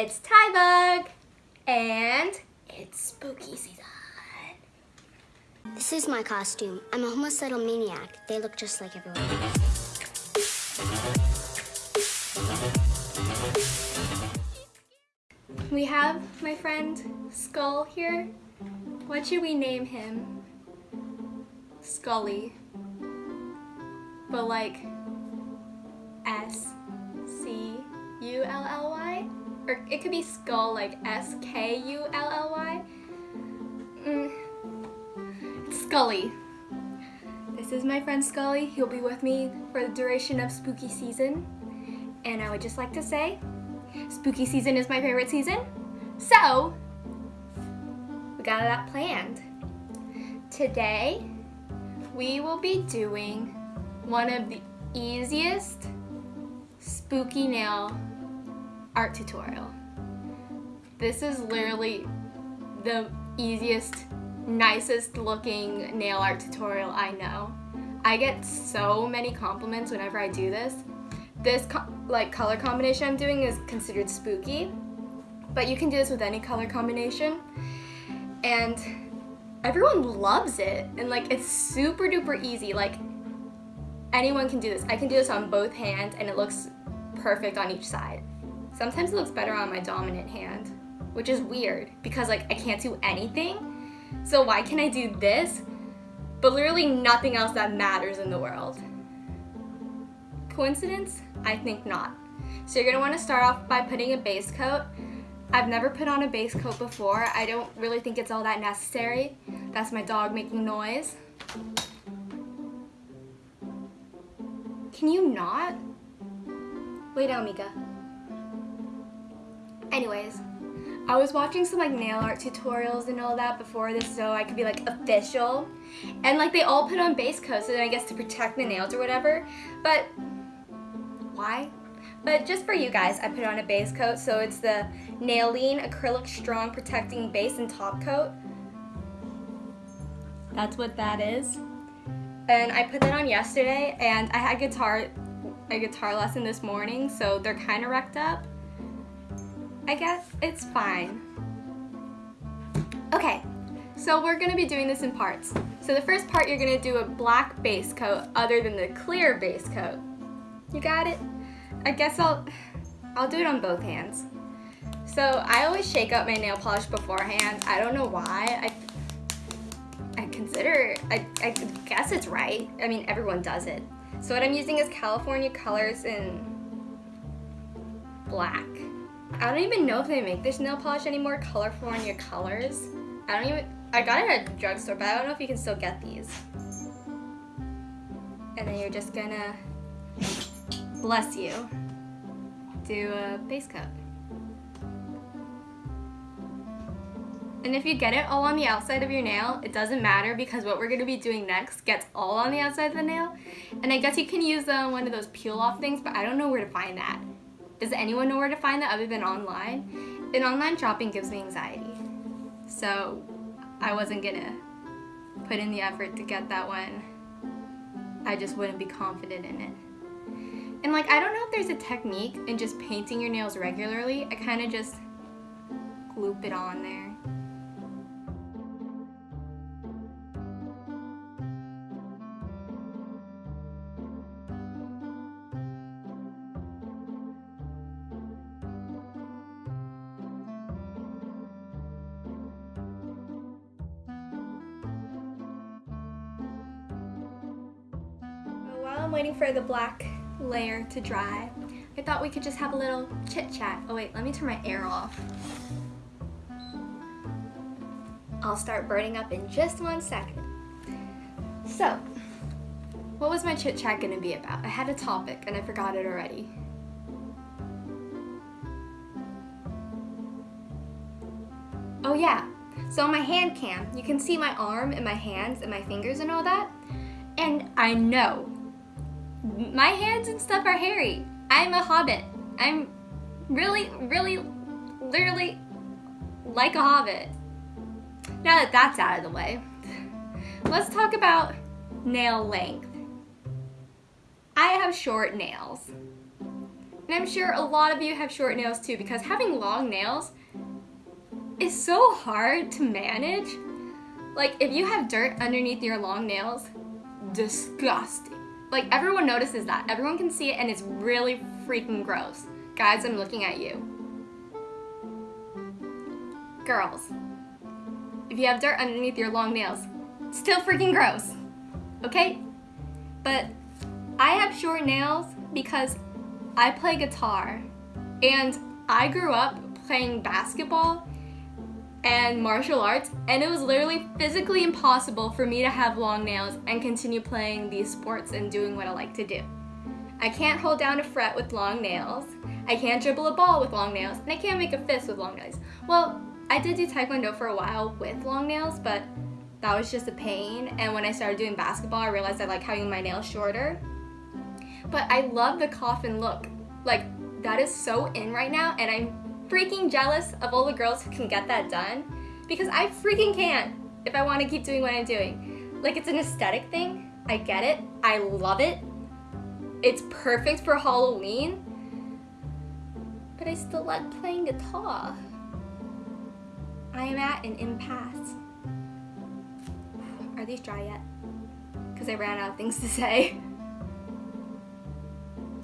It's Ty Bug, and it's spooky season. This is my costume. I'm a homicidal maniac. They look just like everyone We have my friend Skull here. What should we name him? Scully. But like S C U L L Y? Or it could be Skull like S K U L L Y. Mm. Scully. This is my friend Scully. He'll be with me for the duration of spooky season. And I would just like to say, spooky season is my favorite season. So, we got that planned. Today, we will be doing one of the easiest spooky nail art tutorial. This is literally the easiest, nicest looking nail art tutorial I know. I get so many compliments whenever I do this. This co like color combination I'm doing is considered spooky, but you can do this with any color combination. And everyone loves it. And like it's super duper easy. Like anyone can do this. I can do this on both hands and it looks perfect on each side. Sometimes it looks better on my dominant hand, which is weird because like I can't do anything. So why can I do this, but literally nothing else that matters in the world? Coincidence? I think not. So you're gonna wanna start off by putting a base coat. I've never put on a base coat before. I don't really think it's all that necessary. That's my dog making noise. Can you not? Lay down, Mika. Anyways, I was watching some like nail art tutorials and all that before this so I could be like official. And like they all put on base coats and I guess to protect the nails or whatever. But why? But just for you guys, I put on a base coat. So it's the Nailene Acrylic Strong Protecting Base and Top Coat. That's what that is. And I put that on yesterday and I had guitar a guitar lesson this morning, so they're kind of wrecked up. I guess it's fine. Okay, so we're gonna be doing this in parts. So the first part, you're gonna do a black base coat other than the clear base coat. You got it? I guess I'll, I'll do it on both hands. So I always shake up my nail polish beforehand. I don't know why. I, I consider, I, I guess it's right. I mean, everyone does it. So what I'm using is California Colors in black. I don't even know if they make this nail polish anymore, colorful on your Colors. I don't even, I got it at a drugstore, but I don't know if you can still get these. And then you're just gonna, bless you, do a base coat. And if you get it all on the outside of your nail, it doesn't matter because what we're to be doing next gets all on the outside of the nail. And I guess you can use uh, one of those peel off things, but I don't know where to find that. Does anyone know where to find that other than online? And online shopping gives me anxiety. So I wasn't to put in the effort to get that one. I just wouldn't be confident in it. And like, I don't know if there's a technique in just painting your nails regularly. I kind of just gloop it on there. I'm waiting for the black layer to dry, I thought we could just have a little chit chat. Oh wait, let me turn my air off. I'll start burning up in just one second. So, what was my chit chat gonna be about? I had a topic and I forgot it already. Oh yeah, so on my hand cam, you can see my arm and my hands and my fingers and all that. And I know my hands and stuff are hairy. I'm a hobbit. I'm really, really, literally like a hobbit. Now that that's out of the way, let's talk about nail length. I have short nails. And I'm sure a lot of you have short nails too because having long nails is so hard to manage. Like if you have dirt underneath your long nails, disgusting. Like everyone notices that. Everyone can see it and it's really freaking gross. Guys, I'm looking at you. Girls, if you have dirt underneath your long nails, still freaking gross. Okay? But I have short nails because I play guitar and I grew up playing basketball and martial arts and it was literally physically impossible for me to have long nails and continue playing these sports and doing what I like to do. I can't hold down a fret with long nails. I can't dribble a ball with long nails and I can't make a fist with long nails. Well, I did do taekwondo for a while with long nails, but that was just a pain. And when I started doing basketball, I realized I like having my nails shorter. But I love the coffin look. Like, that is so in right now, and I'm freaking jealous of all the girls who can get that done because I freaking can't if I want to keep doing what I'm doing. Like, it's an aesthetic thing. I get it. I love it. It's perfect for Halloween. But I still like playing guitar. I am at an impasse. Are these dry yet? Because I ran out of things to say.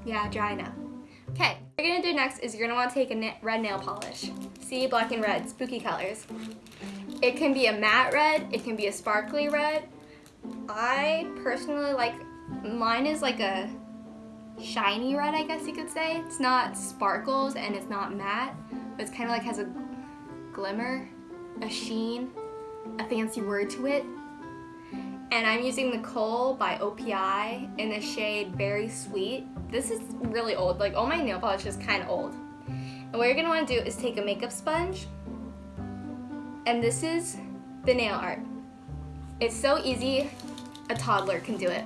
yeah, dry now. Okay, what you're gonna do next is you're gonna wanna take a red nail polish. See, black and red, spooky colors. It can be a matte red, it can be a sparkly red. I personally like, mine is like a shiny red, I guess you could say. It's not sparkles and it's not matte, but it's kind of like has a glimmer a sheen, a fancy word to it. And I'm using the Kohl by OPI in the shade Berry Sweet. This is really old, like all my nail polish is kind of old. And what you're gonna wanna do is take a makeup sponge, and this is the nail art. It's so easy, a toddler can do it.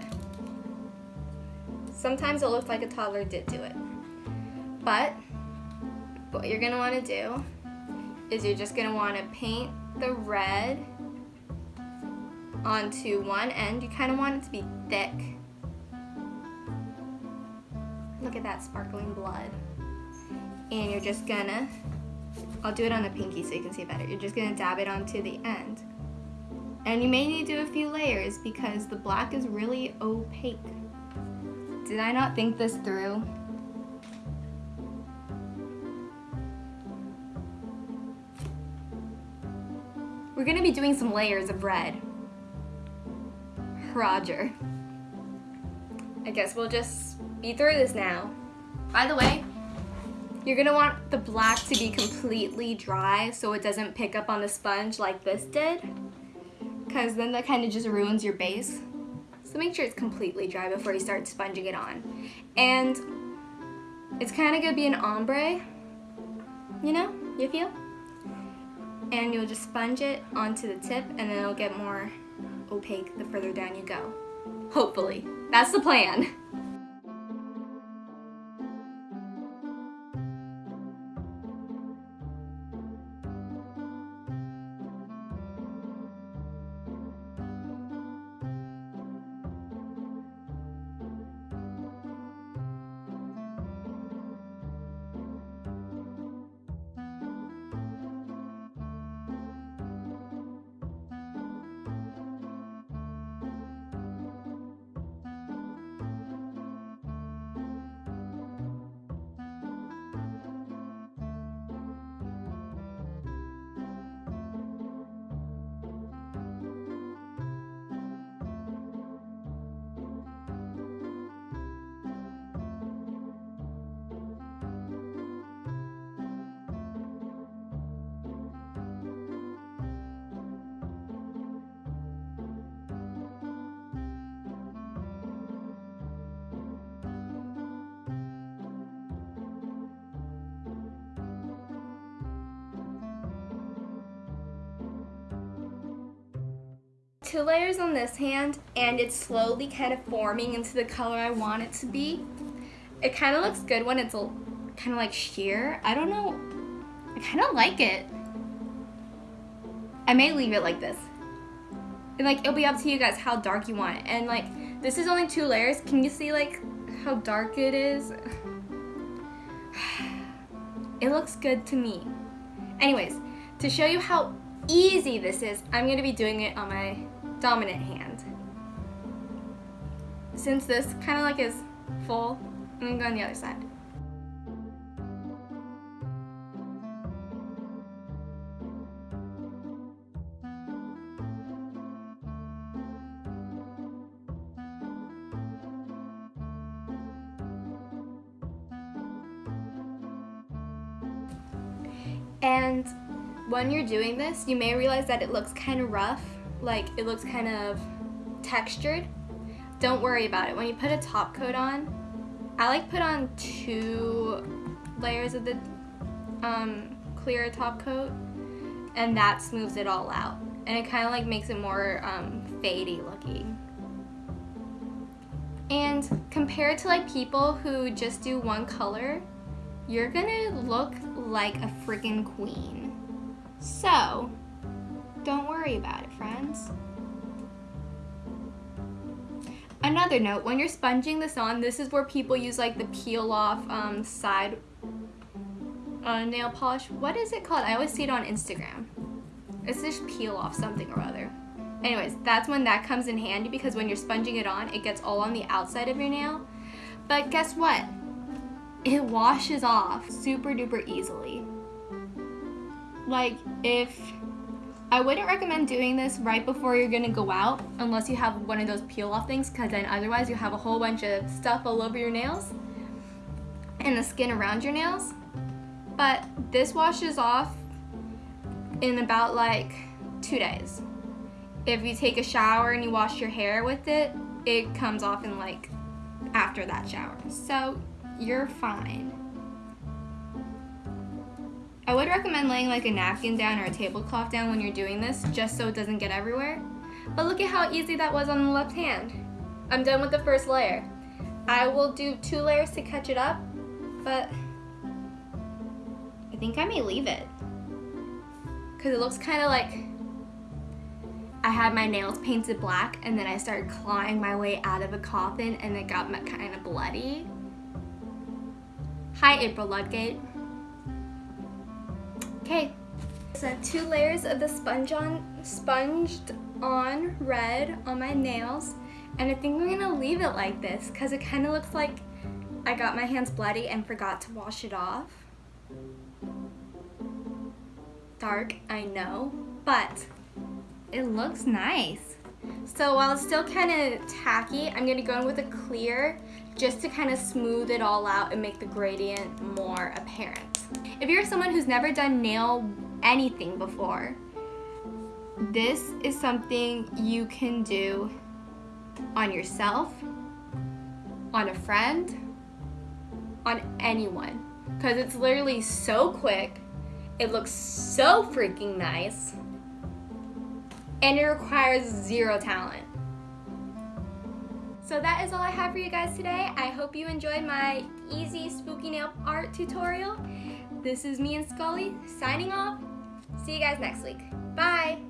Sometimes it looks like a toddler did do it. But what you're gonna wanna do is you're just gonna wanna paint the red onto one end. You kinda want it to be thick. Look at that sparkling blood. And you're just gonna, I'll do it on the pinky so you can see better. You're just gonna dab it onto the end. And you may need to do a few layers because the black is really opaque. Did I not think this through? We're gonna be doing some layers of red. Roger. I guess we'll just be through this now. By the way, you're gonna want the black to be completely dry so it doesn't pick up on the sponge like this did. Cause then that kind of just ruins your base. So make sure it's completely dry before you start sponging it on. And it's kind of gonna be an ombre, you know, you feel? and you'll just sponge it onto the tip and then it'll get more opaque the further down you go. Hopefully. That's the plan. Two layers on this hand and it's slowly kind of forming into the color I want it to be. It kind of looks good when it's kind of like sheer. I don't know. I kind of like it. I may leave it like this. And like, it'll be up to you guys how dark you want it. And like, this is only two layers. Can you see like how dark it is? It looks good to me. Anyways, to show you how easy this is, I'm going to be doing it on my dominant hand. Since this kind of like is full, I'm to go on the other side. And when you're doing this, you may realize that it looks kind of rough, like it looks kind of textured. Don't worry about it. When you put a top coat on, I like put on two layers of the um, clear top coat and that smooths it all out. And it kind of like makes it more um, fadey looking. And compared to like people who just do one color, you're gonna look like a freaking queen. So, don't worry about it, friends. Another note, when you're sponging this on, this is where people use like the peel off um, side uh, nail polish. What is it called? I always see it on Instagram. It's just peel off something or other. Anyways, that's when that comes in handy because when you're sponging it on, it gets all on the outside of your nail. But guess what? it washes off super duper easily. Like if I wouldn't recommend doing this right before you're gonna go out unless you have one of those peel off things because then otherwise you have a whole bunch of stuff all over your nails and the skin around your nails. But this washes off in about like two days. If you take a shower and you wash your hair with it, it comes off in like after that shower. So you're fine. I would recommend laying like a napkin down or a tablecloth down when you're doing this just so it doesn't get everywhere. But look at how easy that was on the left hand. I'm done with the first layer. I will do two layers to catch it up, but I think I may leave it. Because it looks kind of like I had my nails painted black and then I started clawing my way out of a coffin and it got kind of bloody. Hi, April Ludgate. Okay, so two layers of the sponge on, sponged on red on my nails, and I think I'm gonna leave it like this because it kind of looks like I got my hands bloody and forgot to wash it off. Dark, I know, but it looks nice. So while it's still kind of tacky, I'm gonna go in with a clear just to kind of smooth it all out and make the gradient more apparent. If you're someone who's never done nail anything before, this is something you can do on yourself, on a friend, on anyone. Because it's literally so quick, it looks so freaking nice, and it requires zero talent. So that is all I have for you guys today. I hope you enjoyed my easy spooky nail art tutorial. This is me and Scully signing off. See you guys next week. Bye!